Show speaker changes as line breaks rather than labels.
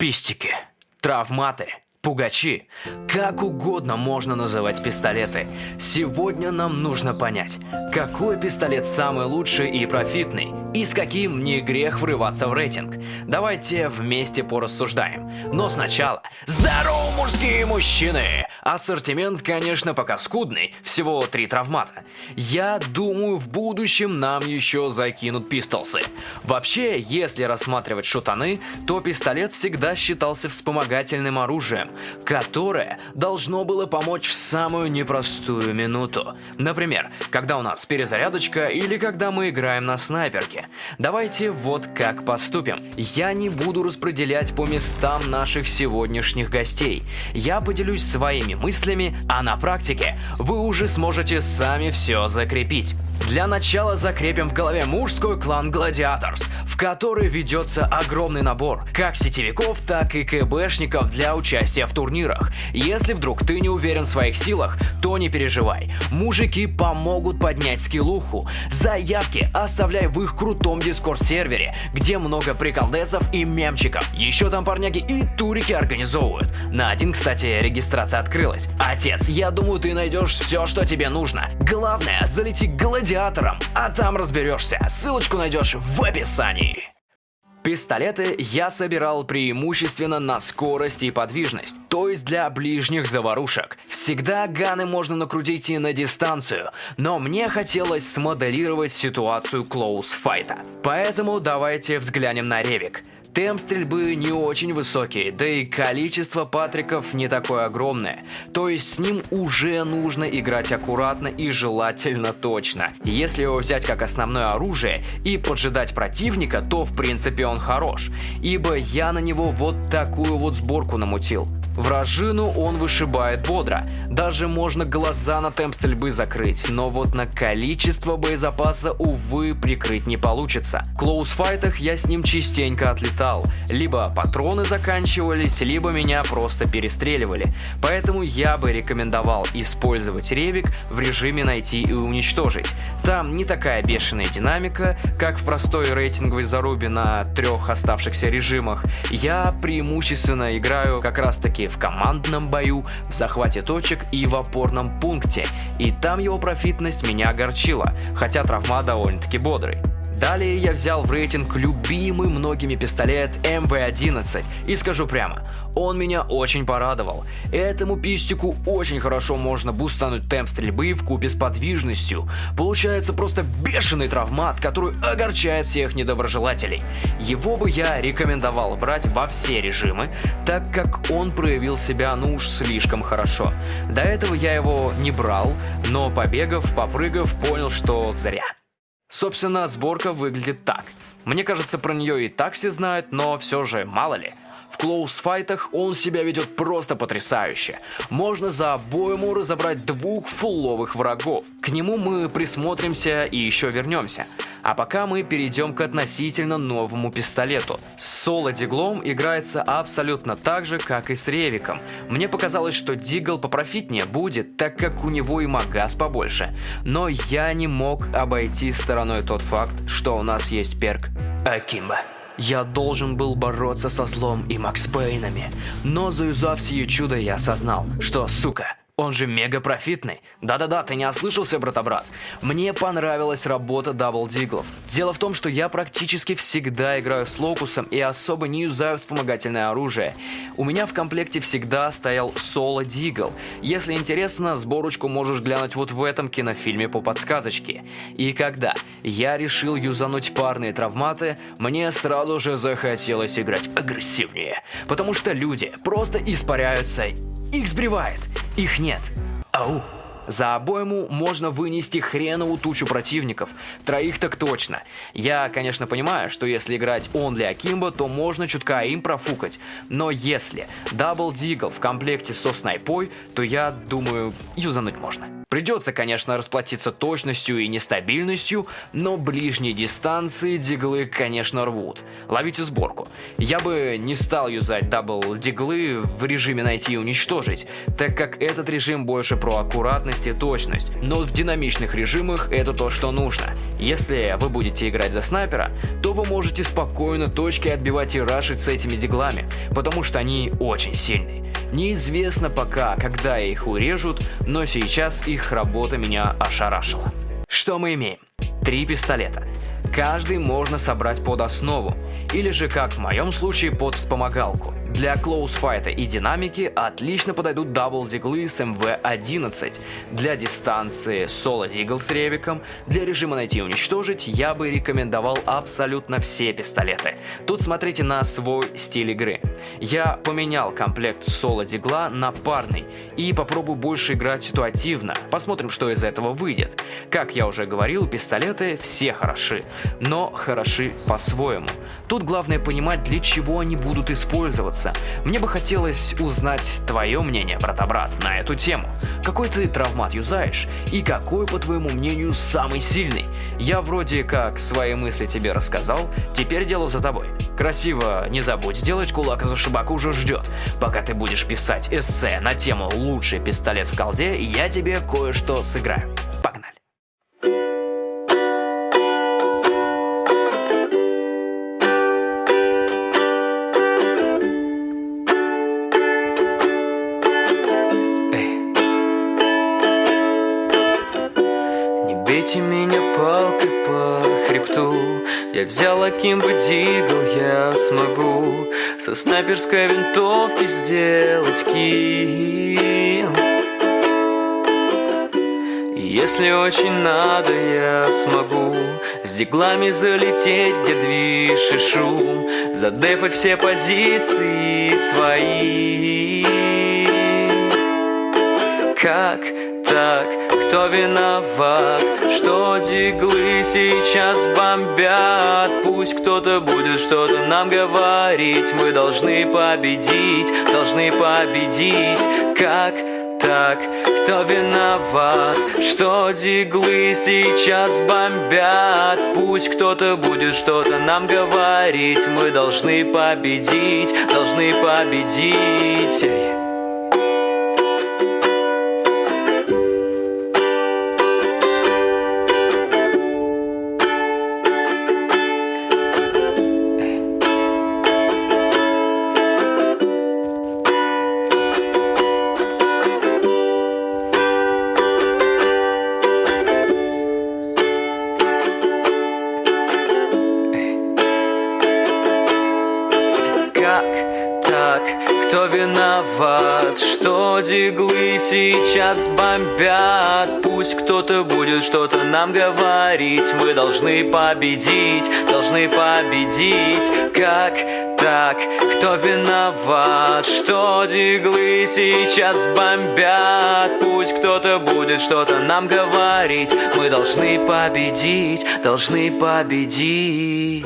Пистики, травматы, пугачи. Как угодно можно называть пистолеты. Сегодня нам нужно понять, какой пистолет самый лучший и профитный, и с каким не грех врываться в рейтинг. Давайте вместе порассуждаем. Но сначала, здорово, мужские мужчины! Ассортимент, конечно, пока скудный, всего три травмата. Я думаю, в будущем нам еще закинут пистолсы. Вообще, если рассматривать шутаны, то пистолет всегда считался вспомогательным оружием, которое должно было помочь в самую непростую минуту. Например, когда у нас перезарядочка или когда мы играем на снайперке. Давайте вот как поступим. Я не буду распределять по местам наших сегодняшних гостей. Я поделюсь своими своими мыслями, а на практике вы уже сможете сами все закрепить. Для начала закрепим в голове мужской клан Gladiators, в который ведется огромный набор как сетевиков, так и КБшников для участия в турнирах. Если вдруг ты не уверен в своих силах, то не переживай. Мужики помогут поднять скиллуху. Заявки оставляй в их крутом дискорд-сервере, где много приколдесов и мемчиков. Еще там парняги и турики организовывают. На один, кстати, регистрация открылась. Отец, я думаю, ты найдешь все, что тебе нужно. Главное, залети к гладиаторам а там разберешься. Ссылочку найдешь в описании. Пистолеты я собирал преимущественно на скорость и подвижность, то есть для ближних заварушек. Всегда ганы можно накрутить и на дистанцию, но мне хотелось смоделировать ситуацию клоус-файта. Поэтому давайте взглянем на Ревик. Темп стрельбы не очень высокий, да и количество патриков не такое огромное. То есть с ним уже нужно играть аккуратно и желательно точно. Если его взять как основное оружие и поджидать противника, то в принципе он хорош. Ибо я на него вот такую вот сборку намутил. Вражину он вышибает бодро. Даже можно глаза на темп стрельбы закрыть, но вот на количество боезапаса, увы, прикрыть не получится. В клоусфайтах я с ним частенько отлетал. Либо патроны заканчивались, либо меня просто перестреливали. Поэтому я бы рекомендовал использовать ревик в режиме найти и уничтожить. Там не такая бешеная динамика, как в простой рейтинговой зарубе на трех оставшихся режимах. Я преимущественно играю как раз таки в командном бою, в захвате точек и в опорном пункте, и там его профитность меня огорчила, хотя травма довольно-таки бодрый. Далее я взял в рейтинг любимый многими пистолет МВ-11 и скажу прямо, он меня очень порадовал. Этому пистику очень хорошо можно бустануть темп стрельбы в купе с подвижностью. Получается просто бешеный травмат, который огорчает всех недоброжелателей. Его бы я рекомендовал брать во все режимы, так как он проявил себя ну уж слишком хорошо. До этого я его не брал, но побегав, попрыгав, понял, что зря. Собственно, сборка выглядит так. Мне кажется, про нее и так все знают, но все же, мало ли. В клоус-файтах он себя ведет просто потрясающе. Можно за обойму разобрать двух фулловых врагов. К нему мы присмотримся и еще вернемся. А пока мы перейдем к относительно новому пистолету. С соло-диглом играется абсолютно так же, как и с ревиком. Мне показалось, что дигл попрофитнее будет, так как у него и магаз побольше. Но я не мог обойти стороной тот факт, что у нас есть перк Акимба. Я должен был бороться со злом и Макс Пейнами, но заюзав сие чудо я осознал, что, сука, он же мега профитный. Да-да-да, ты не ослышался, брата-брат. Мне понравилась работа double диглов. Дело в том, что я практически всегда играю с локусом и особо не юзаю вспомогательное оружие. У меня в комплекте всегда стоял соло Deagle. Если интересно, сборочку можешь глянуть вот в этом кинофильме по подсказочке. И когда я решил юзануть парные травматы, мне сразу же захотелось играть агрессивнее. Потому что люди просто испаряются, их сбривает. Их нет. Ау. За обойму можно вынести хреновую тучу противников. Троих так точно. Я, конечно, понимаю, что если играть only akimbo, то можно чутка aim профукать. Но если double Deagle в комплекте со снайпой, то я думаю, юзануть можно. Придется, конечно, расплатиться точностью и нестабильностью, но ближние дистанции диглы, конечно, рвут. Ловите сборку. Я бы не стал юзать double диглы в режиме найти и уничтожить, так как этот режим больше про аккуратность и точность, но в динамичных режимах это то, что нужно. Если вы будете играть за снайпера, то вы можете спокойно точки отбивать и рашить с этими диглами, потому что они очень сильные. Неизвестно пока, когда их урежут, но сейчас их работа меня ошарашила. Что мы имеем? Три пистолета. Каждый можно собрать под основу, или же, как в моем случае, под вспомогалку. Для close fight а и динамики отлично подойдут double-диглы с MW-11. Для дистанции соло-Deagle с ревиком, для режима найти и уничтожить я бы рекомендовал абсолютно все пистолеты. Тут смотрите на свой стиль игры. Я поменял комплект соло-дигла на парный и попробую больше играть ситуативно. Посмотрим, что из этого выйдет. Как я уже говорил, пистолеты все хороши, но хороши по-своему. Тут главное понимать, для чего они будут использоваться. Мне бы хотелось узнать твое мнение, брата-брат, на эту тему. Какой ты травмат юзаешь? И какой, по твоему мнению, самый сильный? Я вроде как свои мысли тебе рассказал, теперь дело за тобой. Красиво не забудь сделать, кулак за шибаку уже ждет. Пока ты будешь писать эссе на тему «Лучший пистолет в колде», я тебе кое-что сыграю.
По хребту Я взял Акимбо Дигл, я смогу. Со снайперской винтовки сделать килл если очень надо, я смогу. С диглами залететь, где движ и шум. Задефать все позиции свои. Как так? Кто виноват, что диглы сейчас бомбят? Пусть кто-то будет что-то нам говорить Мы должны победить, должны победить Как так? Кто виноват, что диглы сейчас бомбят? Пусть кто-то будет что-то нам говорить Мы должны победить, должны победить Кто виноват, что диглы сейчас бомбят? Пусть кто-то будет что-то нам говорить Мы должны победить, должны победить Как так? Кто виноват, что диглы сейчас бомбят? Пусть кто-то будет что-то нам говорить Мы должны победить, должны победить